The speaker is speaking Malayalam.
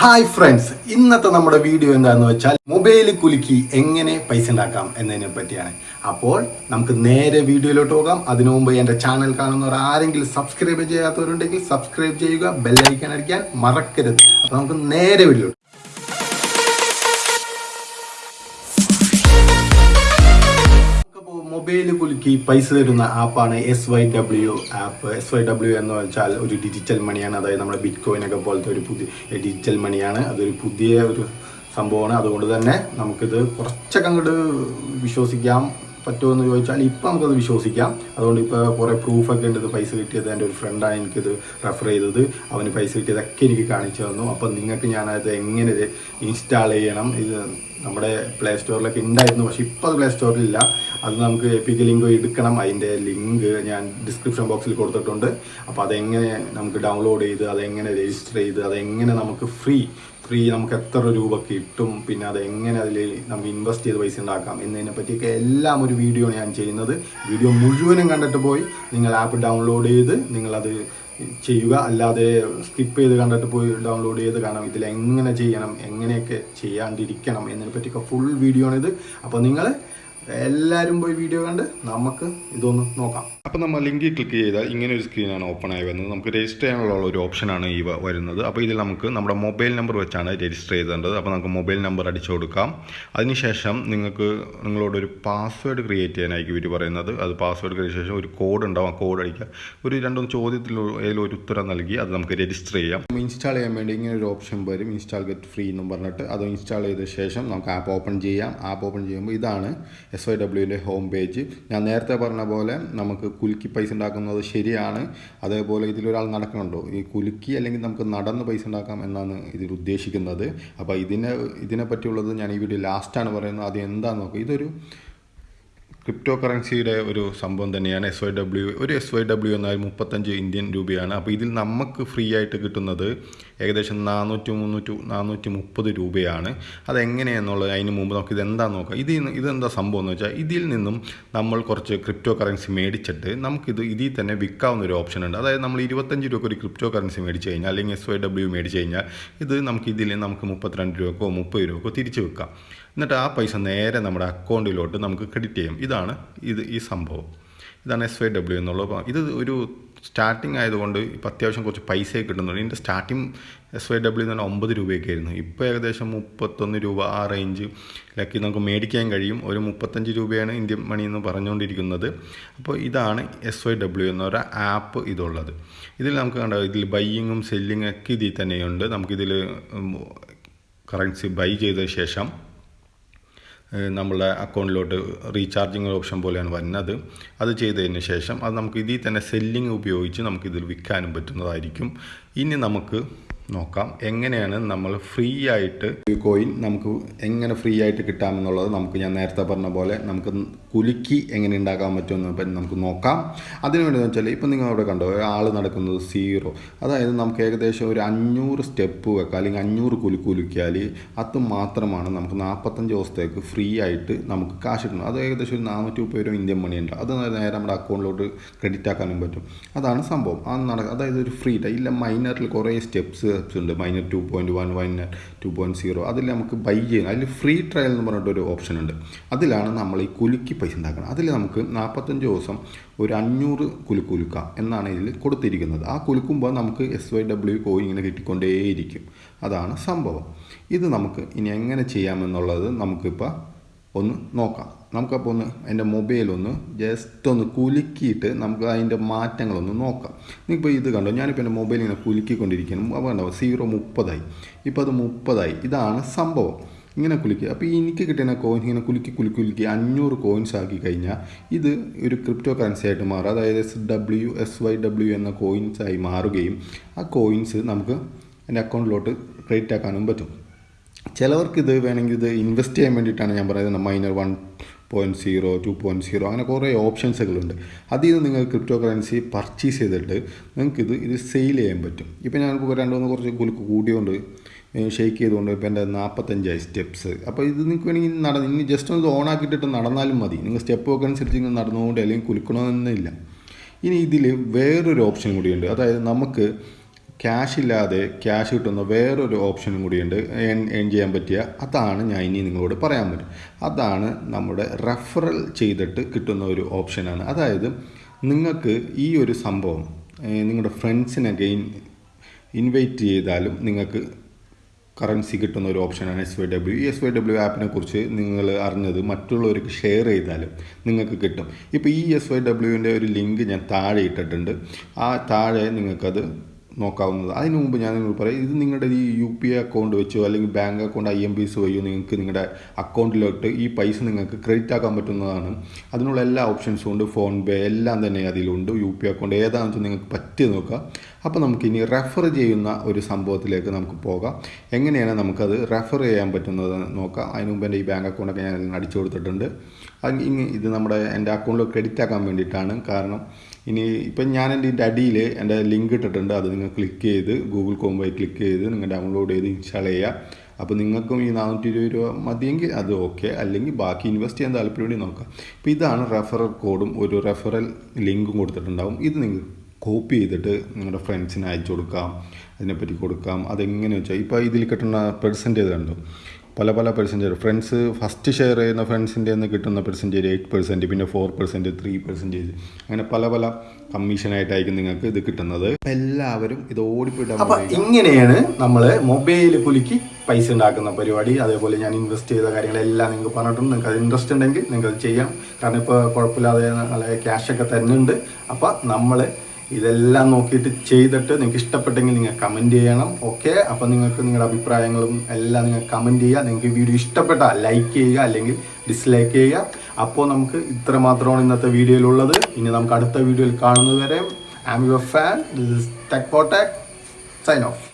ഹായ് ഫ്രണ്ട്സ് ഇന്നത്തെ നമ്മുടെ വീഡിയോ എന്താന്ന് വെച്ചാൽ മൊബൈൽ കുലുക്കി എങ്ങനെ പൈസ ഉണ്ടാക്കാം എന്നതിനെ പറ്റിയാണ്. അപ്പോൾ നമുക്ക് നേരെ വീഡിയോയിലോട്ട് പോകാം. അതിനു മുമ്പ് എന്റെ ചാനൽ കാണുന്നവർ ആരെങ്കിലും സബ്സ്ക്രൈബ് ചെയ്യാത്തവരുണ്ടെങ്കിൽ സബ്സ്ക്രൈബ് ചെയ്യുക ബെല്ലൈക്കൻ അടിക്കാൻ മറക്കരുത്. അപ്പോൾ നമുക്ക് നേരെ വീഡിയോ കുലുക്കി പൈസ തരുന്ന ആപ്പാണ് S Y W app S Y W എന്ന് വെച്ചാൽ ഒരു ഡിജിറ്റൽ മണിയാണ് അതായത് നമ്മുടെ ബിറ്റ് കോയിനൊക്കെ പോലത്തെ ഒരു പുതിയ ഡിജിറ്റൽ മണിയാണ് അതൊരു പുതിയ ഒരു സംഭവമാണ്. അതുകൊണ്ട് തന്നെ നമുക്കിത് കുറച്ചൊക്കെ അങ്ങോട്ട് വിശ്വസിക്കാം. പറ്റുമോ എന്ന് ചോദിച്ചാൽ ഇപ്പം നമുക്കത് വിശ്വസിക്കാം. അതുകൊണ്ട് ഇപ്പോൾ കുറേ പ്രൂഫൊക്കെ ഉണ്ട്. ഇത് പൈസ കിട്ടിയത് എന്റെ ഒരു ഫ്രണ്ടാണ് എനിക്കിത് റെഫർ ചെയ്തത്. അവന് പൈസ കിട്ടിയതൊക്കെ എനിക്ക് കാണിച്ചു തന്നു. അപ്പം നിങ്ങൾക്ക് ഞാനത് എങ്ങനെ ഇൻസ്റ്റാൾ ചെയ്യണം? ഇത് നമ്മുടെ പ്ലേ സ്റ്റോറിലൊക്കെ ഉണ്ടായിരുന്നു പക്ഷേ ഇപ്പോൾ അത് പ്ലേ സ്റ്റോറിലില്ല അത് നമുക്ക് എപ്പിക്ക് ലിങ്ക് എടുക്കണം. അതിന്റെ ലിങ്ക് ഞാൻ ഡിസ്ക്രിപ്ഷൻ ബോക്സിൽ കൊടുത്തിട്ടുണ്ട്. അപ്പോൾ അതെങ്ങനെ നമുക്ക് ഡൗൺലോഡ് ചെയ്ത് അതെങ്ങനെ രജിസ്റ്റർ ചെയ്ത് അതെങ്ങനെ നമുക്ക് ഫ്രീ ഫ്രീ നമുക്ക് എത്ര രൂപ കിട്ടും പിന്നെ അത് എങ്ങനെ അതിൽ നമുക്ക് ഇൻവെസ്റ്റ് ചെയ്ത് പൈസ ഉണ്ടാക്കാം എന്നതിനെ പറ്റിയൊക്കെ എല്ലാം ഒരു വീഡിയോ ഞാൻ ചെയ്യുന്നത്. വീഡിയോ മുഴുവനും കണ്ടിട്ട് പോയി നിങ്ങൾ ആപ്പ് ഡൗൺലോഡ് ചെയ്ത് നിങ്ങളത് ചെയ്യുക. അല്ലാതെ സ്കിപ്പ് ചെയ്ത് കണ്ടിട്ട് പോയി ഡൗൺലോഡ് ചെയ്ത് കാണാം ഇതിൽ എങ്ങനെ ചെയ്യണം എങ്ങനെയൊക്കെ ചെയ്യാണ്ടിരിക്കണം എന്നതിനെ പറ്റിയൊക്കെ ഫുൾ വീഡിയോ ആണിത്. അപ്പോൾ നിങ്ങൾ എല്ലാവരും പോയി വീഡിയോ കണ്ട് നമുക്ക് ഇതൊന്ന് നോക്കാം. അപ്പോൾ നമ്മൾ ലിങ്കിൽ ക്ലിക്ക് ചെയ്താൽ ഇങ്ങനെ ഒരു സ്ക്രീനാണ് ഓപ്പൺ ആയി വരുന്നത്. നമുക്ക് രജിസ്റ്റർ ചെയ്യാനുള്ള ഒരു ഓപ്ഷനാണ് ഈ വരുന്നത്. അപ്പോൾ ഇതിൽ നമുക്ക് നമ്മുടെ മൊബൈൽ നമ്പർ വെച്ചാണ് രജിസ്റ്റർ ചെയ്തേണ്ടത്. അപ്പോൾ നമുക്ക് മൊബൈൽ നമ്പർ അടിച്ചു കൊടുക്കാം. അതിനുശേഷം നിങ്ങൾക്ക് നിങ്ങളോടൊരു പാസ്വേഡ് ക്രിയേറ്റ് ചെയ്യാനായിരിക്കും ഇവർ പറയുന്നത്. അത് പാസ്വേഡ് ക്രിയേറ്റ് ശേഷം ഒരു കോഡ് ഉണ്ടാവും. ആ കോഡ് അടിക്കുക. ഒരു രണ്ടൊന്ന് ചോദ്യത്തിൽ ഏതെങ്കിലും ഒരു ഉത്തരം നൽകി അത് നമുക്ക് രജിസ്റ്റർ ചെയ്യാം. ഇൻസ്റ്റാൾ ചെയ്യാൻ വേണ്ടി ഇങ്ങനെ ഒരു ഓപ്ഷൻ വരും. ഇൻസ്റ്റാൾ ഗെറ്റ് ഫ്രീ എന്ന് പറഞ്ഞിട്ട്. അത് ഇൻസ്റ്റാൾ ചെയ്ത ശേഷം നമുക്ക് ആപ്പ് ഓപ്പൺ ചെയ്യാം. ആപ്പ് ഓപ്പൺ ചെയ്യുമ്പോൾ ഇതാണ് എസ് വൈ ഡബ്ല്യുവിന്റെ ഹോം പേജ് ഞാൻ നേരത്തെ പറഞ്ഞ പോലെ നമുക്ക് കുലുക്കി പൈസ ഉണ്ടാക്കുന്നത് ശരിയാണ്. അതേപോലെ ഇതിലൊരാൾ നടക്കണുണ്ടോ ഈ കുലുക്കി അല്ലെങ്കിൽ നമുക്ക് നടന്ന് പൈസ ഉണ്ടാക്കാം എന്നാണ് ഇതിൽ ഉദ്ദേശിക്കുന്നത്. അപ്പോൾ ഇതിനെ ഇതിനെ പറ്റിയുള്ളത് ഞാൻ ഈ വീഡിയോ ലാസ്റ്റാണ് പറയുന്നത്. അത് എന്താണെന്ന് നോക്കുക ഇതൊരു ക്രിപ്റ്റോ കറൻസിയുടെ ഒരു സംഭവം തന്നെയാണ് എസ് വൈ ഡബ്ല്യു ഒരു എസ് വൈ ഡബ്ല്യു എന്നാൽ മുപ്പത്തഞ്ച് ഇന്ത്യൻ രൂപയാണ്. അപ്പോൾ ഇതിൽ നമുക്ക് ഫ്രീ ആയിട്ട് കിട്ടുന്നത് ഏകദേശം നാനൂറ്റി മുന്നൂറ്റി നാനൂറ്റി മുപ്പത് രൂപയാണ്. അതെങ്ങനെയെന്നുള്ളത് അതിന് മുമ്പ് നമുക്ക് ഇതെന്താന്ന് നോക്കാം? ഇത് ഇതെന്താ സംഭവം എന്ന് വെച്ചാൽ ഇതിൽ നിന്നും നമ്മൾ കുറച്ച് ക്രിപ്റ്റോ കറൻസി മേടിച്ചിട്ട് നമുക്കിത് ഇതിൽ തന്നെ വിൽക്കാവുന്ന ഒരു ഓപ്ഷൻ ഉണ്ട്. അതായത് നമ്മൾ ഇരുപത്തഞ്ച് രൂപ ഒരു ക്രിപ്റ്റോ കറൻസി മേടിച്ച് കഴിഞ്ഞാൽ അല്ലെങ്കിൽ എസ് വൈ ഡബ്ല്യു മേടിച്ച് കഴിഞ്ഞാൽ ഇത് നമുക്ക് ഇതിൽ നമുക്ക് മുപ്പത്തിരണ്ട് രൂപക്കോ മുപ്പത് രൂപക്കോ തിരിച്ച് വെക്കാം എന്നിട്ട് ആ പൈസ നേരെ നമ്മുടെ അക്കൗണ്ടിലോട്ട് നമുക്ക് ക്രെഡിറ്റ് ചെയ്യും. ഇതാണ് ഇത് ഈ സംഭവം. ഇതാണ് എസ് വൈ ഡബ്ല്യു എന്നുള്ളത് ഇത് ഒരു സ്റ്റാർട്ടിങ് ആയതുകൊണ്ട് ഇപ്പോൾ അത്യാവശ്യം കുറച്ച് പൈസ കിട്ടുന്നുണ്ട്. ഇതിന്റെ സ്റ്റാർട്ടിങ് എസ് വൈ ഡബ്ല്യു എന്ന് പറഞ്ഞാൽ ഒമ്പത് രൂപയൊക്കെ ആയിരുന്നു. ഇപ്പോൾ ഏകദേശം മുപ്പത്തൊന്ന് രൂപ ആ റേഞ്ച് റേഞ്ചിലൊക്കെ നമുക്ക് മേടിക്കാൻ കഴിയും. ഒരു മുപ്പത്തഞ്ച് രൂപയാണ് ഇന്ത്യൻ മണി എന്ന് പറഞ്ഞുകൊണ്ടിരിക്കുന്നത്. അപ്പോൾ ഇതാണ് എസ് വൈ ഡബ്ല്യു എന്ന ആപ്പ് ഇതുള്ളത്. ഇതിൽ നമുക്ക് കണ്ടോ ഇതിൽ ബൈയിങ്ങും സെല്ലിങ്ങും ഒക്കെ ഇതിൽ തന്നെയുണ്ട്. നമുക്കിതിൽ കറൻസി ബൈ ചെയ്ത ശേഷം ഏഹ് നമ്മളുടെ അക്കൗണ്ടിലോട്ട് റീചാർജിങ് ഓപ്ഷൻ പോലെയാണ് വരുന്നത്. അത് ചെയ്തതിന് ശേഷം അത് നമുക്ക് ഇതിൽ തന്നെ സെല്ലിങ് ഉപയോഗിച്ച് നമുക്കിതിൽ വിൽക്കാനും പറ്റുന്നതായിരിക്കും. ഇനി നമുക്ക് നോക്കാം. എങ്ങനെയാണ് നമ്മൾ ഫ്രീ ആയിട്ട് കോയിൻ നമുക്ക് എങ്ങനെ ഫ്രീ ആയിട്ട് കിട്ടാമെന്നുള്ളത് നമുക്ക് ഞാൻ നേരത്തെ പറഞ്ഞ പോലെ നമുക്ക് കുലുക്കി എങ്ങനെ ഉണ്ടാക്കാൻ പറ്റുമെന്ന് പറ്റി നമുക്ക് നോക്കാം. അതിനുവേണ്ടി എന്ന് വെച്ചാൽ ഇപ്പം നിങ്ങൾ അവിടെ കണ്ടോ ആൾ നടക്കുന്നത് സീറോ അതായത് നമുക്ക് ഏകദേശം ഒരു അഞ്ഞൂറ് സ്റ്റെപ്പ് വെക്കാം. അല്ലെങ്കിൽ അഞ്ഞൂറ് കുലുക്ക് കുലുക്കിയാൽ അത് മാത്രമാണ് നമുക്ക് നാൽപ്പത്തഞ്ച് ദിവസത്തേക്ക് ഫ്രീ ആയിട്ട് നമുക്ക് കാശ് കിട്ടുന്നത് അത് ഏകദേശം ഒരു നാനൂറ്റി മുപ്പത് രൂപ ഇന്ത്യൻ മണി ഉണ്ട്. അത് നേരെ നമ്മുടെ അക്കൗണ്ടിലോട്ട് ക്രെഡിറ്റ് ആക്കാനും പറ്റും. അതാണ് സംഭവം. അത് നടക്കുക അതായത് ഒരു ഫ്രീ ഇല്ല മൈനറിൽ കുറേ സ്റ്റെപ്സ് സ്റ്റെപ്സ് ഉണ്ട് minor two point one minor two point zero അതിൽ നമുക്ക് ബൈ ചെയ്യാം അതിൽ ഫ്രീ ട്രയൽ എന്ന് പറഞ്ഞിട്ടൊരു ഓപ്ഷൻ ഉണ്ട്. അതിലാണ് നമ്മൾ ഈ കുലുക്കി പൈസ ഉണ്ടാക്കുന്നത്. അതിൽ നമുക്ക് നാൽപ്പത്തഞ്ച് ദിവസം ഒരു അഞ്ഞൂറ് കുലുക്കുലുക്ക കുലുക്കാം എന്നാണ് ഇതിൽ കൊടുത്തിരിക്കുന്നത്. ആ കുലുക്കുമ്പോൾ നമുക്ക് എസ് വൈ ഡബ്ല്യു കോയിൻ ഇങ്ങനെ കിട്ടിക്കൊണ്ടേയിരിക്കും. അതാണ് സംഭവം. ഇത് നമുക്ക് ഇനി എങ്ങനെ ചെയ്യാമെന്നുള്ളത് നമുക്കിപ്പോൾ ഒന്ന് നോക്കാം. നമുക്കപ്പോൾ ഒന്ന് മൊബൈൽ ഒന്ന് ജസ്റ്റ് ഒന്ന് കുലുക്കിയിട്ട് നമുക്ക് അതിന്റെ മാറ്റങ്ങളൊന്ന് നോക്കാം. നിങ്ങളിപ്പോൾ ഇത് കണ്ടോ? ഞാനിപ്പോൾ എന്റെ മൊബൈൽ ഇങ്ങനെ കുലുക്കിക്കൊണ്ടിരിക്കുന്നു. അപ്പോൾ കണ്ടോ? സീറോ മുപ്പതായി. ഇപ്പോൾ അത് മുപ്പതായി. ഇതാണ് സംഭവം. ഇങ്ങനെ കുലുക്കി. അപ്പോൾ എനിക്ക് കിട്ടുന്ന കോയിൻ ഇങ്ങനെ കുലുക്കി കുലുക്കി കുലുക്കി അഞ്ഞൂറ് കോയിൻസ് ആക്കി കഴിഞ്ഞാൽ ഇത് ഒരു ക്രിപ്റ്റോ കറൻസി ആയിട്ട് മാറും. അതായത് S W S Y W എന്ന കോയിൻസ് ആയി മാറുകയും ആ കോയിൻസ് നമുക്ക് എന്റെ അക്കൗണ്ടിലോട്ട് ക്രെഡിറ്റ് ആക്കാനും പറ്റും. ചിലവർക്ക് ഇത് വേണമെങ്കിൽ ഇത് ഇൻവെസ്റ്റ് ചെയ്യാൻ വേണ്ടിയിട്ടാണ് ഞാൻ പറയുന്നത്. Minor one point zero two point zero അങ്ങനെ കുറേ ഓപ്ഷൻസുകളുണ്ട് അതിൽ നിന്ന് നിങ്ങൾ ക്രിപ്റ്റോ കറൻസി പർച്ചേസ് ചെയ്തിട്ട് നിങ്ങൾക്ക് ഇത് സെയിൽ ചെയ്യാൻ പറ്റും. ഇപ്പോൾ ഞാനിപ്പോൾ രണ്ട് മൂന്ന് കുറച്ച് കുലുക്ക് കൂടിയോണ്ട് ഷെയ്ക്ക് ചെയ്തുകൊണ്ട് ഇപ്പോൾ എന്റെ നാൽപ്പത്തഞ്ചായി സ്റ്റെപ്സ് അപ്പോൾ ഇത് നിങ്ങൾക്ക് വേണമെങ്കിൽ നടന്ന് ഇനി ജസ്റ്റ് ഒന്ന് ഓൺ ആക്കിയിട്ടിട്ട് നടന്നാലും മതി. നിങ്ങൾ സ്റ്റെപ്പ് ഒക്കെ അനുസരിച്ച് ഇങ്ങനെ നടന്നുകൊണ്ട് അല്ലെങ്കിൽ കുലുക്കണമെന്നില്ല. ഇനി ഇതിൽ വേറൊരു ഓപ്ഷൻ കൂടിയുണ്ട്. അതായത് നമുക്ക് ക്യാഷ് ഇല്ലാതെ ക്യാഷ് കിട്ടുന്ന വേറൊരു ഓപ്ഷനും കൂടിയുണ്ട്. ഏൺ ഏൺ ചെയ്യാൻ പറ്റിയ അതാണ് ഞാൻ ഇനി നിങ്ങളോട് പറയാൻ പറ്റും അതാണ് നമ്മുടെ റെഫറൽ ചെയ്തിട്ട് കിട്ടുന്ന ഒരു ഓപ്ഷനാണ് അതായത് നിങ്ങൾക്ക് ഈ ഒരു സംഭവം നിങ്ങളുടെ ഫ്രണ്ട്സിനൊക്കെ ഇൻവൈറ്റ് ചെയ്താലും നിങ്ങൾക്ക് കറൻസി കിട്ടുന്ന ഒരു ഓപ്ഷനാണ് S Y W S Y W ആപ്പിനെ കുറിച്ച് നിങ്ങൾ അറിഞ്ഞത് മറ്റുള്ളവർക്ക് ഷെയർ ചെയ്താലും നിങ്ങൾക്ക് കിട്ടും. ഇപ്പോൾ ഈ എസ് വൈ ഡബ്ല്യുവിന്റെ ഒരു ലിങ്ക് ഞാൻ താഴെ ഇട്ടിട്ടുണ്ട്. ആ താഴെ നിങ്ങൾക്കത് നോക്കാവുന്നത്. അതിന് മുമ്പ് ഞാൻ നിങ്ങൾ പറയാം ഇത് നിങ്ങളുടെ ഈ യു പി ഐ അക്കൗണ്ട് വെച്ചോ അല്ലെങ്കിൽ bank account I M P S വഴിയോ നിങ്ങൾക്ക് നിങ്ങളുടെ അക്കൗണ്ടിലോട്ട് ഈ പൈസ നിങ്ങൾക്ക് ക്രെഡിറ്റ് ആക്കാൻ പറ്റുന്നതാണ്. അതിനുള്ള എല്ലാ ഓപ്ഷൻസും ഉണ്ട് ഫോൺ പേ എല്ലാം തന്നെ അതിലുണ്ട് യു പി ഐ അക്കൗണ്ട് ഏതാണെന്ന് വെച്ചാൽ നിങ്ങൾക്ക് പറ്റിയത് നോക്കുക അപ്പോൾ നമുക്ക് ഇനി റെഫർ ചെയ്യുന്ന ഒരു സംഭവത്തിലേക്ക് നമുക്ക് പോകാം. എങ്ങനെയാണ് നമുക്കത് റെഫർ ചെയ്യാൻ പറ്റുന്നത് നോക്കാം. അതിന് മുമ്പ് എന്റെ ഈ ബാങ്ക് അക്കൗണ്ടൊക്കെ ഞാൻ അടിച്ചു കൊടുത്തിട്ടുണ്ട്. ഇനി ഇത് നമ്മുടെ എന്റെ അക്കൗണ്ടിൽ ക്രെഡിറ്റ് ആക്കാൻ വേണ്ടിയിട്ടാണ്. കാരണം ഇനി ഇപ്പം ഞാൻ എന്റെ ഇതിന്റെ അടിയിൽ എന്റെ ലിങ്ക് ഇട്ടിട്ടുണ്ട്. അത് നിങ്ങൾ ക്ലിക്ക് ചെയ്ത് ഗൂഗിൾ കോം വഴി ക്ലിക്ക് ചെയ്ത് നിങ്ങൾ ഡൗൺലോഡ് ചെയ്ത് ഇൻസ്റ്റാൾ ചെയ്യുക. അപ്പോൾ നിങ്ങൾക്കും ഈ നാനൂറ്റി ഇരുപത് രൂപ മതിയെങ്കിൽ അത് ഓക്കെ അല്ലെങ്കിൽ ബാക്കി ഇൻവെസ്റ്റ് ചെയ്യാൻ താല്പര്യം നോക്കാം. ഇപ്പോൾ ഇതാണ് റെഫറൽ കോഡും ഒരു റെഫറൽ ലിങ്കും കൊടുത്തിട്ടുണ്ടാവും. ഇത് നിങ്ങൾ കോപ്പി ചെയ്തിട്ട് നിങ്ങളുടെ ഫ്രണ്ട്സിന് അയച്ചു കൊടുക്കാം. അതിനെപ്പറ്റി കൊടുക്കാം. അതെങ്ങനെ വെച്ചാൽ ഇപ്പോൾ ഇതിൽ കിട്ടുന്ന പെർസെന്റേജ് കണ്ടു? പല പല പെർസെന്റേജ് ഫ്രണ്ട്സ് ഫസ്റ്റ് ഷെയർ ചെയ്യുന്ന ഫ്രണ്ട്സിന്റെ നിന്ന് കിട്ടുന്ന പെർസെന്റേജ് എയ്റ്റ് പെർസെന്റ് പിന്നെ ഫോർ പെർസെന്റ് ത്രീ പെർസെന്റേജ് അങ്ങനെ പല പല കമ്മീഷനായിട്ടായിരിക്കും നിങ്ങൾക്ക് ഇത് കിട്ടുന്നത്. അപ്പോൾ എല്ലാവരും ഇത് ഓടിപ്പോയിട്ട് അപ്പൊ ഇങ്ങനെയാണ് നമ്മൾ മൊബൈൽ കുലുക്കി പൈസ ഉണ്ടാക്കുന്ന പരിപാടി. അതേപോലെ ഞാൻ ഇൻവെസ്റ്റ് ചെയ്ത കാര്യങ്ങളെല്ലാം നിങ്ങൾക്ക് പറഞ്ഞിട്ടുണ്ട്. നിങ്ങൾക്ക് അത് ഇൻട്രസ്റ്റ് ഉണ്ടെങ്കിൽ നിങ്ങൾക്ക് അത് ചെയ്യാം. കാരണം ഇപ്പോൾ കുഴപ്പമില്ലാതെ നല്ല ക്യാഷൊക്കെ തരുന്നുണ്ട്. അപ്പം നമ്മൾ ഇതെല്ലാം നോക്കിയിട്ട് ചെയ്തിട്ട് നിങ്ങൾക്ക് ഇഷ്ടപ്പെട്ടെങ്കിൽ നിങ്ങൾ കമന്റ് ചെയ്യണം. ഓക്കെ അപ്പം നിങ്ങൾക്ക് നിങ്ങളുടെ അഭിപ്രായങ്ങളും എല്ലാം നിങ്ങൾ കമന്റ് ചെയ്യുക. നിങ്ങൾക്ക് ഈ വീഡിയോ ഇഷ്ടപ്പെട്ടാൽ ലൈക്ക് ചെയ്യുക. അല്ലെങ്കിൽ ഡിസ്ലൈക്ക് ചെയ്യുക. അപ്പോൾ നമുക്ക് ഇത്ര മാത്രമാണ് ഇന്നത്തെ വീഡിയോയിലുള്ളത് ഇനി നമുക്ക് അടുത്ത വീഡിയോയിൽ കാണുന്നതുവരെ I am your fan tech for tech sign off